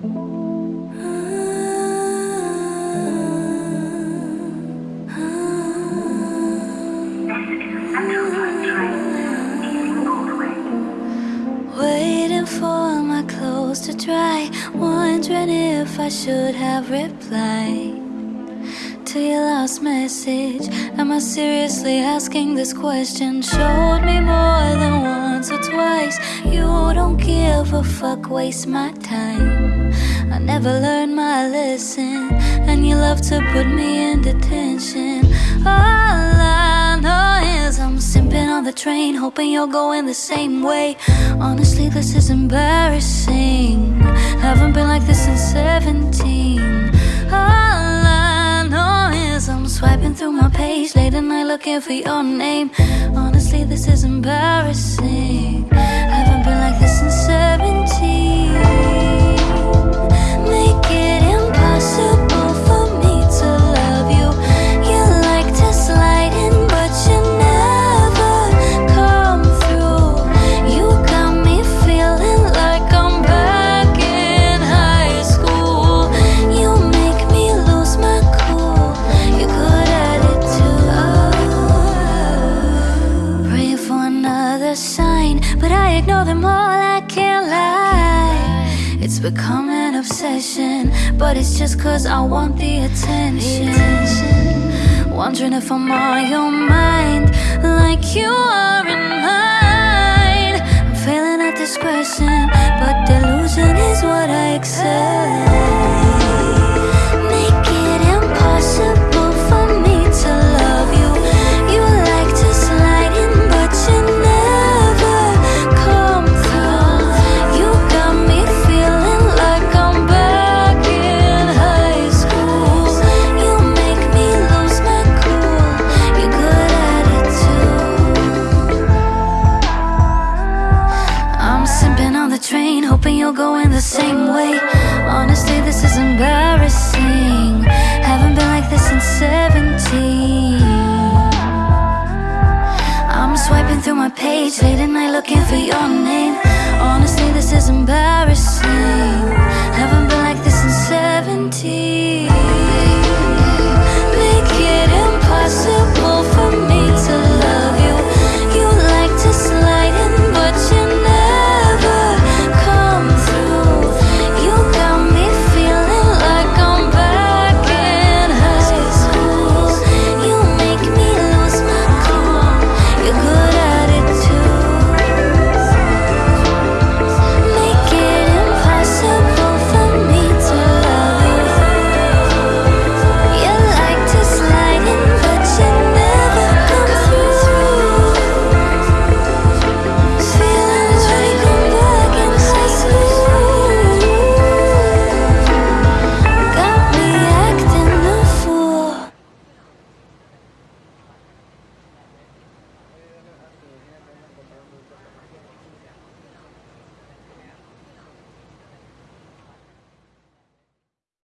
Waiting for my clothes to dry, wondering if I should have replied to your last message. Am I seriously asking this question? Showed me more than once or twice. Don't give a fuck, waste my time. I never learned my lesson, and you love to put me in detention. All I know is I'm simping on the train, hoping you're going the same way. Honestly, this is embarrassing. Haven't been like this since 17. All I know is I'm swiping through my page late at night looking for your name. Honestly, this is embarrassing. I them all. I can't lie. It's become an obsession, but it's just cause I want the attention. Wondering if I'm on your mind, like you are in mine. I'm failing at this question, you're going the same way. Honestly, this is embarrassing. Haven't been like this since 17. I'm swiping through my page late at night looking for your name. Honestly, this is embarrassing.